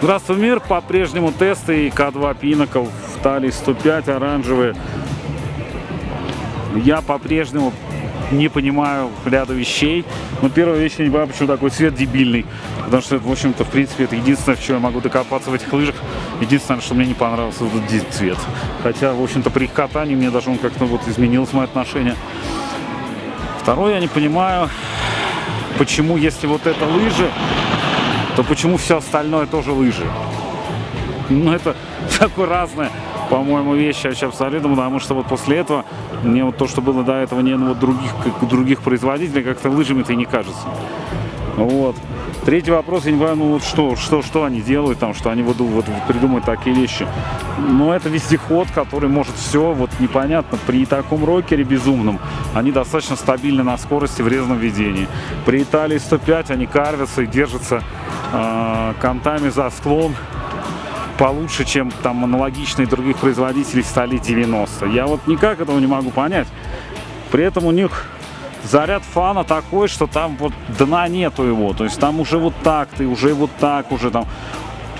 Здравствуй, мир! По-прежнему тесты К2 Pinnacle в талии 105 оранжевые. Я по-прежнему не понимаю ряда вещей. Но первая вещь, я не понимаю, почему такой цвет дебильный. Потому что, в общем-то, в принципе, это единственное, в чем я могу докопаться в этих лыжах. Единственное, что мне не понравился этот цвет. Хотя, в общем-то, при их катании мне даже он как-то вот изменилось мое отношение. Второе, я не понимаю, почему, если вот это лыжи, то почему все остальное тоже лыжи? Ну, это такое разное, по-моему, вещи вообще абсолютно, потому что вот после этого мне вот то, что было до этого, не ну, вот других, как, других производителей, как-то лыжами-то и не кажется. Вот. Третий вопрос, я не понимаю, ну вот что, что, что они делают там, что они вот, вот придумают такие вещи. Ну, это вездеход, который может все, вот непонятно, при таком рокере безумном, они достаточно стабильны на скорости в резном ведении. При Италии 105 они карвятся и держатся э, контами за склон получше, чем там аналогичные других производителей стали 90. Я вот никак этого не могу понять. При этом у них заряд фана такой, что там вот дна нету его. То есть там уже вот так ты, уже вот так, уже там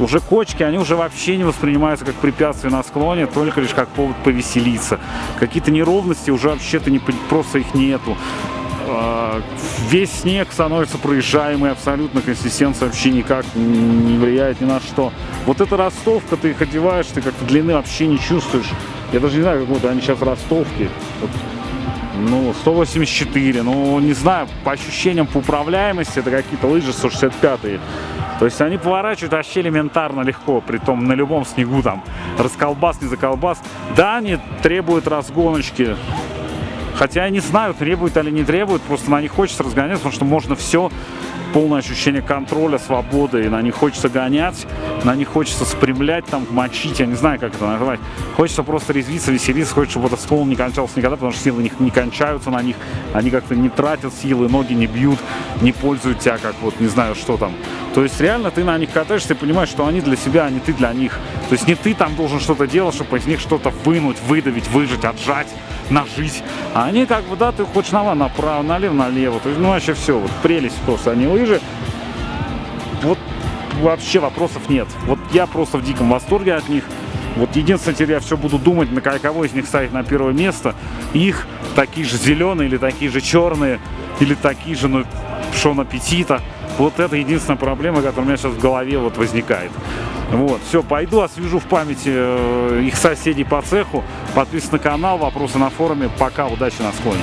уже кочки, они уже вообще не воспринимаются как препятствие на склоне, только лишь как повод повеселиться. Какие-то неровности уже вообще-то не, просто их нету. А, весь снег становится проезжаемый абсолютно, консистенция вообще никак не влияет ни на что. Вот эта ростовка, ты их одеваешь, ты как-то длины вообще не чувствуешь. Я даже не знаю, как вот они сейчас ростовки. Вот, ну, 184, ну, не знаю, по ощущениям по управляемости, это какие-то лыжи 165 -е. То есть они поворачивают вообще элементарно легко, при том на любом снегу там, расколбас, не заколбас. Да, они требуют разгоночки, Хотя я не знаю, требует или не требует, просто на них хочется разгоняться, потому что можно все, полное ощущение контроля, свободы, и на них хочется гонять, на них хочется спрямлять, там, мочить, я не знаю, как это назвать. Хочется просто резвиться, веселиться, хочется, чтобы этот склон не кончался никогда, потому что силы не, не кончаются на них, они как-то не тратят силы, ноги не бьют, не пользуют тебя, как вот, не знаю, что там. То есть реально ты на них катаешься и понимаешь, что они для себя, а не ты для них. То есть не ты там должен что-то делать, чтобы из них что-то вынуть, выдавить, выжать, отжать нажить. А они как бы, да, ты хочешь на направо, налево, налево. То есть, ну, вообще все, вот прелесть просто. Они лыжи. Вот вообще вопросов нет. Вот я просто в диком восторге от них. Вот единственное, теперь я все буду думать, на кого из них ставить на первое место. Их такие же зеленые, или такие же черные, или такие же, ну, Шон Аппетита. Вот это единственная проблема, которая у меня сейчас в голове вот возникает. Вот, все, пойду освежу в памяти э, их соседей по цеху. Подписывайтесь на канал, вопросы на форуме. Пока, удачи на склоне.